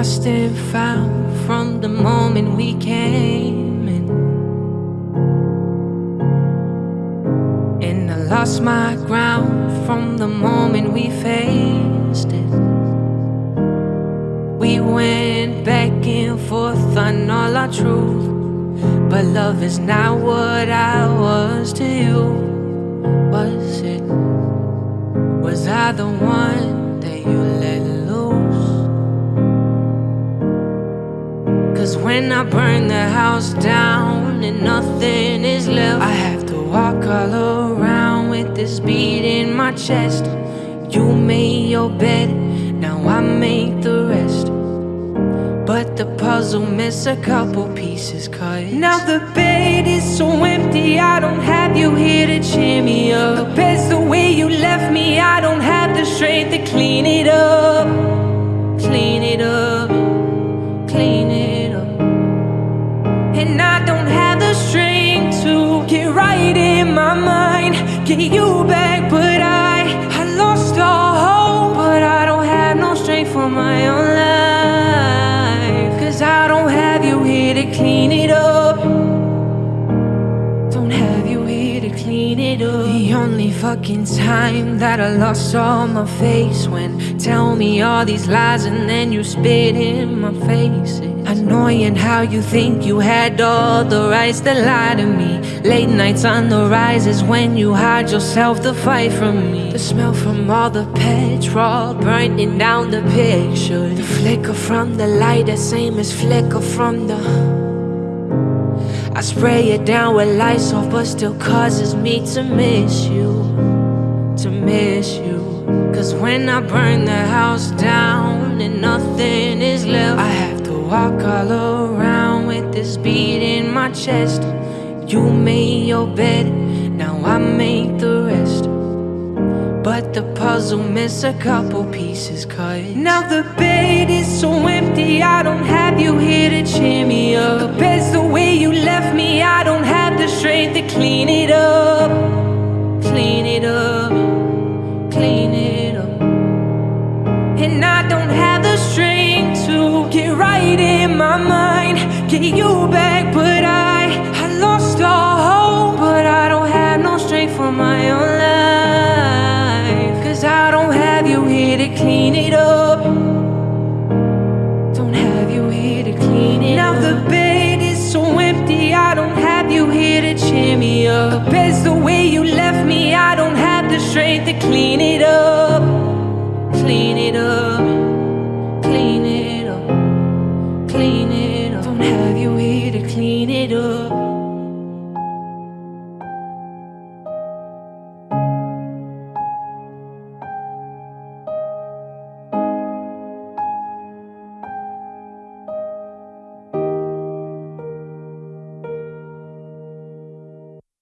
lost and found from the moment we came in. And I lost my ground from the moment we faced it. We went back and forth on all our truth. But love is not what I was to you. Was it? Was I the one when I burn the house down and nothing is left, I have to walk all around with this beat in my chest. You made your bed, now I make the rest. But the puzzle miss a couple pieces cause Now the bed is so empty I don't have you here to cheer me up The bed's the way you left me I don't have the strength to clean it up Get you back but I I lost all hope. But I don't have no strength for my own life. Cause I don't have you here to clean it up. Don't have you here to clean it up. The only fucking time that I lost all my face When tell me all these lies and then you spit in my face Annoying how you think you had all the rights to lie to me. Late nights on the rise is when you hide yourself to fight from me. The smell from all the petrol burning down the picture. The flicker from the light, the same as flicker from the I spray it down with lights off, but still causes me to miss you, to miss you. Cause when I burn the house walk all around with this beat in my chest. You made your bed, now I make the rest. But the puzzle miss a couple pieces cause Now the bed is so empty I don't have you here to cheer me up The bed's the way you left me I don't have the strength to clean it up Clean it up up. The the way you left me. I don't have the strength to clean it up. Clean it up. Clean it up. Clean it up. Don't have you here to clean it up